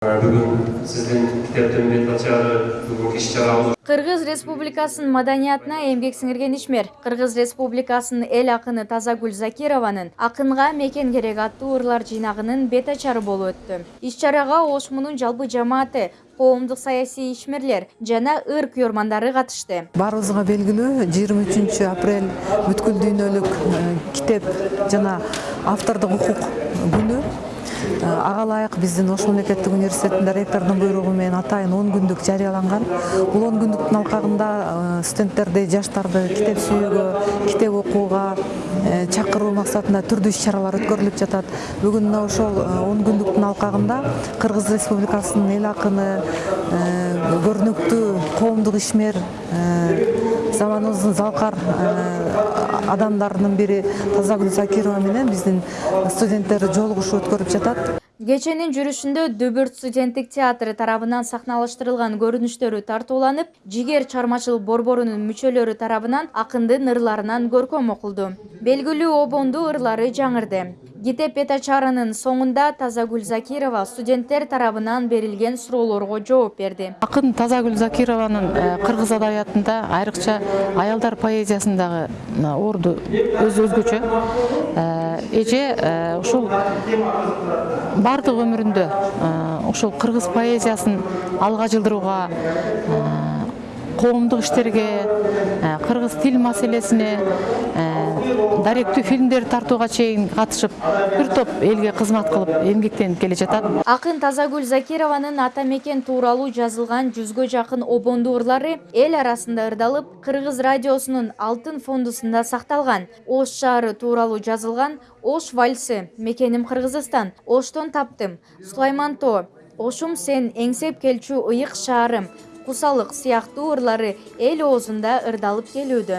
бүгүн сиздин китептин бет ачары бүгүнкү иш чарабыз кыргыз республикасынын маданиятына эмгек сиңирген ишмер кыргыз республикасынын эл акыны тазагүл закированын акынга мекен керек аттуу ырлар жыйнагынын бет ачары болуп өттү иш чарага ошмунун жалпы жамааты коомдук саясий ишмерлер жана ыр күйөрмандары катышты баарыбызга белгилүү жыйырма үчүнчү апрель бүткүл дүйнөлүк э, китеп жана автордук укук күнү ага ылайык биздин ош мамлекеттик университетинде ректордун буйругу менен атайын он күндүк жарыяланган бул он күндүктүн алкагында э, студенттерди жаштарды китеп сүйүүгө китеп окууга э, чакыруу максатында түрдүү иш чаралар өткөрүлүп жатат. Бүгүн мына ошол он күндүктүн алкагында кыргыз республикасынын эл акыны көрүнүктүү коомдук ишмер заманыбыздын залкар адамдарынын бири тазагүл закирова менен биздин студенттер жолугушуу өткөрүп жатат кеченин жүрүшүндө дүбүрт студенттик театры тарабынан сахналаштырылган көрүнүштөрү тартууланып жигер чыгармачылык борборунун мүчөлөрү тарабынан акындын ырларынан көркөм окулду белгилүү обондуу ырлары жаңырды. Китеп бет ачарынын соңунда тазагүл закирова студенттер тарабынан берилген суроолорго жооп берди акын тазагүл закированын кыргыз адабиятында айрыкча аялдар поэзиясындагы орду өзү өзгөчө. Эже ушул баардык өмүрүндө ушул кыргыз поэзиясын алга жылдырууга коомдук иштерге кыргыз тил маселесине даректүү фильмдерди тартууга чейин катышып бир топ элге кызмат кылып эмгектенип келе жатат. Акын тазагүл закированын ата мекен тууралуу жазылган жүзгө жакын обондуу ырлары эл арасында ырдалып кыргыз радиосунун алтын фондусунда сакталган ош шаары тууралуу жазылган ош вальсы мекеним кыргызстан. Оштон таптым. Сулайман тоо ошум сен эңсеп келчү ыйык шаарым кусалык сыяктуу ырлары эл оозунда ырдалып келүүдө